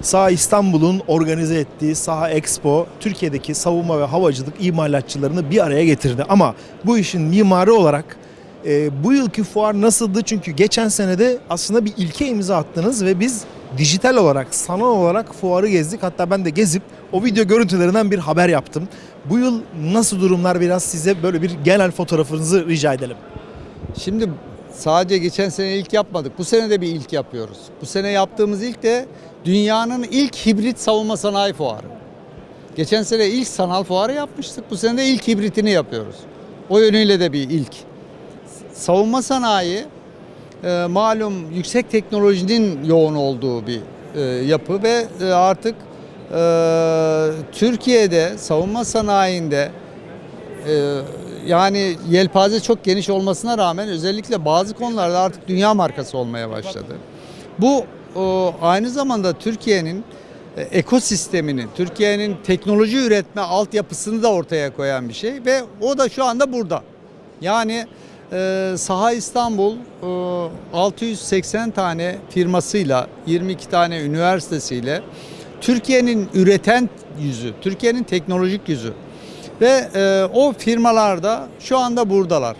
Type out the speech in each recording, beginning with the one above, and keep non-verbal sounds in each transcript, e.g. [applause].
Saha İstanbul'un organize ettiği Saha Expo Türkiye'deki savunma ve havacılık imalatçılarını bir araya getirdi. Ama bu işin mimarı olarak e, bu yılki fuar nasıldı? Çünkü geçen senede aslında bir ilke imza attınız ve biz dijital olarak, sanal olarak fuarı gezdik. Hatta ben de gezip o video görüntülerinden bir haber yaptım. Bu yıl nasıl durumlar biraz size böyle bir genel fotoğrafınızı rica edelim. Şimdi sadece geçen sene ilk yapmadık. Bu sene de bir ilk yapıyoruz. Bu sene yaptığımız ilk de dünyanın ilk hibrit savunma sanayi fuarı. Geçen sene ilk sanal fuarı yapmıştık. Bu sene de ilk hibritini yapıyoruz. O yönüyle de bir ilk. Savunma sanayi e, malum yüksek teknolojinin yoğun olduğu bir e, yapı ve e, artık e, Türkiye'de savunma sanayinde ee, yani yelpaze çok geniş olmasına rağmen özellikle bazı konularda artık dünya markası olmaya başladı. Bu aynı zamanda Türkiye'nin e, ekosistemini, Türkiye'nin teknoloji üretme altyapısını da ortaya koyan bir şey ve o da şu anda burada. Yani e, Saha İstanbul e, 680 tane firmasıyla, 22 tane üniversitesiyle Türkiye'nin üreten yüzü, Türkiye'nin teknolojik yüzü. Ve e, o firmalarda şu anda buradalar.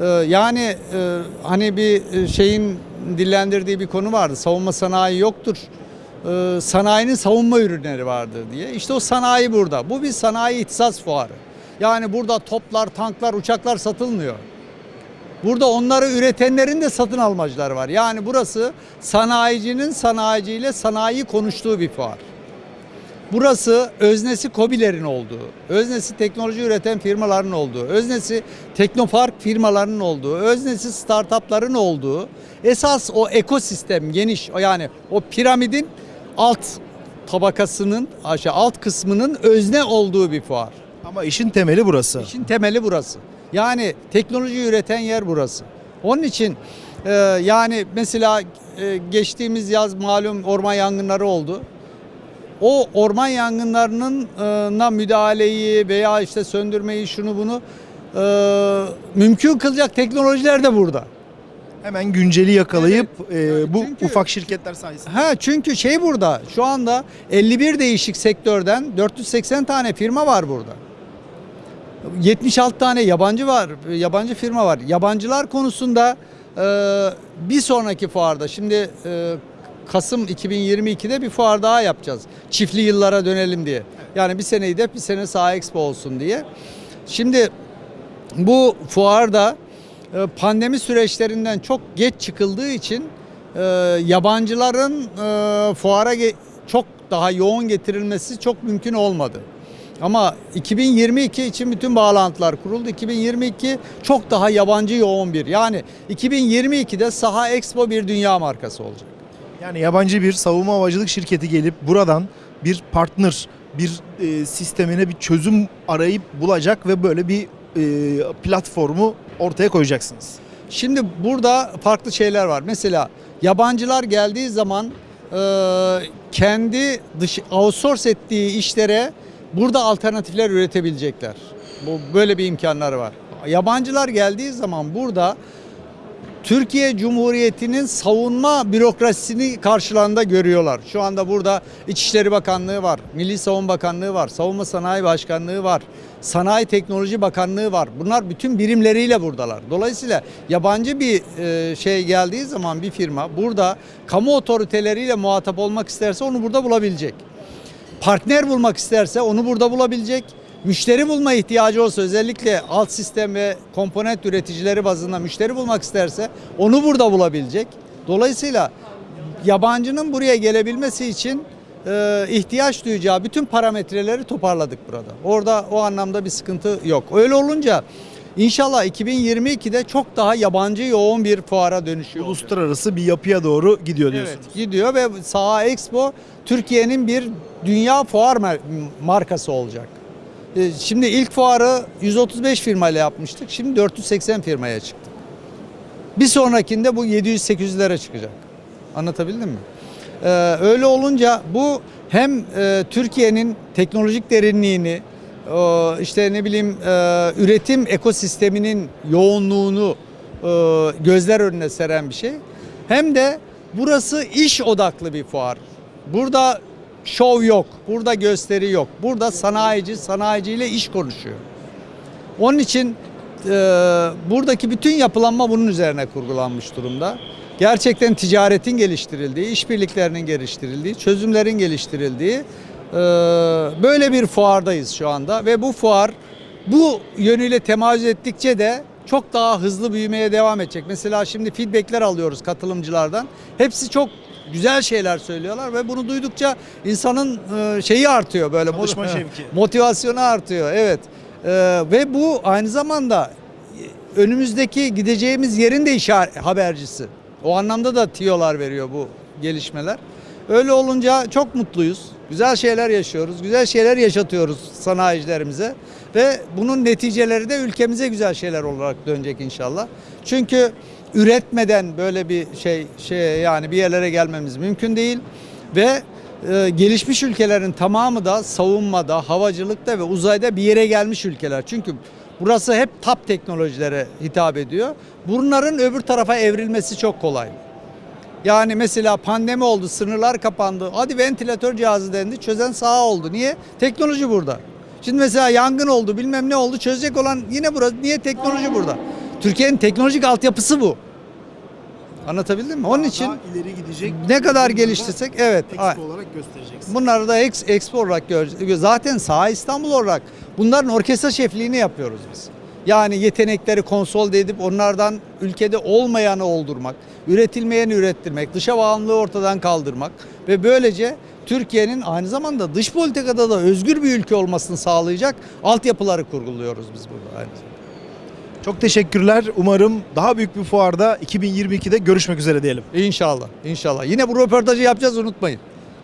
E, yani e, hani bir şeyin dillendirdiği bir konu vardı. Savunma sanayi yoktur. E, sanayinin savunma ürünleri vardır diye. İşte o sanayi burada. Bu bir sanayi ihtisas fuarı. Yani burada toplar, tanklar, uçaklar satılmıyor. Burada onları üretenlerin de satın almacıları var. Yani burası sanayicinin sanayiciyle sanayi konuştuğu bir fuar. Burası öznesi KOBİ'lerin olduğu, öznesi teknoloji üreten firmaların olduğu, öznesi teknopark firmalarının olduğu, öznesi startupların olduğu, esas o ekosistem geniş, yani o piramidin alt tabakasının, aşağı alt kısmının özne olduğu bir fuar. Ama işin temeli burası. İşin temeli burası. Yani teknoloji üreten yer burası. Onun için e, yani mesela e, geçtiğimiz yaz malum orman yangınları oldu o orman yangınlarına müdahaleyi veya işte söndürmeyi şunu bunu e, mümkün kılacak teknolojiler de burada. Hemen günceli yakalayıp e, bu çünkü- ufak şirketler sayesinde. Ha çünkü şey burada şu anda 51 değişik sektörden 480 tane firma var burada. 76 tane yabancı var, yabancı firma var. Yabancılar konusunda e, bir sonraki fuarda şimdi e, Kasım 2022'de bir fuar daha yapacağız. Çiftli yıllara dönelim diye. Yani bir seneyi de bir sene Saha Expo olsun diye. Şimdi bu fuarda e, pandemi süreçlerinden çok geç çıkıldığı için e, yabancıların e, fuara çok daha yoğun getirilmesi çok mümkün olmadı. Ama 2022 için bütün bağlantılar kuruldu. 2022 çok daha yabancı yoğun bir. Yani 2022'de Saha Expo bir dünya markası olacak. Yani yabancı bir savunma havacılık şirketi gelip buradan bir partner, bir e, sistemine bir çözüm arayıp bulacak ve böyle bir e, platformu ortaya koyacaksınız. Şimdi burada farklı şeyler var. Mesela yabancılar geldiği zaman e, kendi dış outsource ettiği işlere burada alternatifler üretebilecekler. Bu böyle bir imkanları var. Yabancılar geldiği zaman burada Türkiye Cumhuriyeti'nin savunma bürokrasisini karşılarında görüyorlar. Şu anda burada İçişleri Bakanlığı var, Milli Savunma Bakanlığı var, Savunma Sanayi Başkanlığı var, Sanayi Teknoloji Bakanlığı var. Bunlar bütün birimleriyle buradalar. Dolayısıyla yabancı bir e, şey geldiği zaman bir firma burada kamu otoriteleriyle muhatap olmak isterse onu burada bulabilecek. Partner bulmak isterse onu burada bulabilecek. Müşteri bulma ihtiyacı olsa özellikle alt sistem ve komponent üreticileri bazında müşteri bulmak isterse onu burada bulabilecek. Dolayısıyla yabancının buraya gelebilmesi için e, ihtiyaç duyacağı bütün parametreleri toparladık burada. Orada o anlamda bir sıkıntı yok. Öyle olunca inşallah 2022'de çok daha yabancı yoğun bir fuara dönüşüyor. Uluslararası bir yapıya doğru gidiyor diyorsunuz. Evet, gidiyor ve Saha Expo Türkiye'nin bir dünya fuar markası olacak. Ee, Şimdi ilk fuarı 135 firmayla yapmıştık. Şimdi 480 firmaya çıktık. Bir sonrakinde bu 700-800'lere çıkacak. Anlatabildim mi? Ee, öyle olunca bu hem e, Türkiye'nin teknolojik derinliğini, e, işte ne bileyim e, üretim ekosisteminin yoğunluğunu e, gözler önüne seren bir şey. Hem de burası iş odaklı bir fuar. Burada şov yok. Burada gösteri yok. Burada sanayici sanayiciyle iş konuşuyor. Onun için e, buradaki bütün yapılanma bunun üzerine kurgulanmış durumda. Gerçekten ticaretin geliştirildiği, işbirliklerinin geliştirildiği, çözümlerin geliştirildiği e, böyle bir fuardayız şu anda ve bu fuar bu yönüyle temayüz ettikçe de çok daha hızlı büyümeye devam edecek. Mesela şimdi feedbackler alıyoruz katılımcılardan. Hepsi çok güzel şeyler söylüyorlar ve bunu duydukça insanın e, şeyi artıyor böyle Çalışma [laughs] şevki. motivasyonu artıyor. Evet. Ee, ve bu aynı zamanda önümüzdeki gideceğimiz yerin de işaret habercisi. O anlamda da tiyolar veriyor bu gelişmeler. Öyle olunca çok mutluyuz. Güzel şeyler yaşıyoruz. Güzel şeyler yaşatıyoruz sanayicilerimize. Ve bunun neticeleri de ülkemize güzel şeyler olarak dönecek inşallah. Çünkü üretmeden böyle bir şey şey yani bir yerlere gelmemiz mümkün değil ve e, gelişmiş ülkelerin tamamı da savunmada, havacılıkta ve uzayda bir yere gelmiş ülkeler. Çünkü burası hep top teknolojilere hitap ediyor. Bunların öbür tarafa evrilmesi çok kolay. Yani mesela pandemi oldu, sınırlar kapandı. Hadi ventilatör cihazı dendi, çözen saha oldu. Niye? Teknoloji burada. Şimdi mesela yangın oldu, bilmem ne oldu, çözecek olan yine burası. Niye? Teknoloji burada. Türkiye'nin teknolojik altyapısı bu. Anlatabildim mi? Onun için Daha ileri gidecek. ne kadar geliştirsek evet. Expo olarak göstereceksin. Bunları da ex, expo olarak göreceğiz. Zaten Sağ İstanbul olarak bunların orkestra şefliğini yapıyoruz biz. Yani yetenekleri konsolide edip onlardan ülkede olmayanı oldurmak, üretilmeyeni ürettirmek, dışa bağımlılığı ortadan kaldırmak ve böylece Türkiye'nin aynı zamanda dış politikada da özgür bir ülke olmasını sağlayacak altyapıları kurguluyoruz biz burada. Aynı zamanda. Çok teşekkürler. Umarım daha büyük bir fuarda 2022'de görüşmek üzere diyelim. İnşallah, inşallah. Yine bu röportajı yapacağız unutmayın.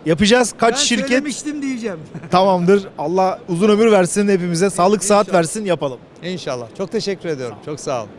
Yapacağız. Kaç Ben şirket söylemiştim diyeceğim. [laughs] tamamdır. Allah uzun ömür versin hepimize. Sağlık saat İnşallah. versin yapalım. İnşallah. Çok teşekkür ediyorum. Çok sağ olun.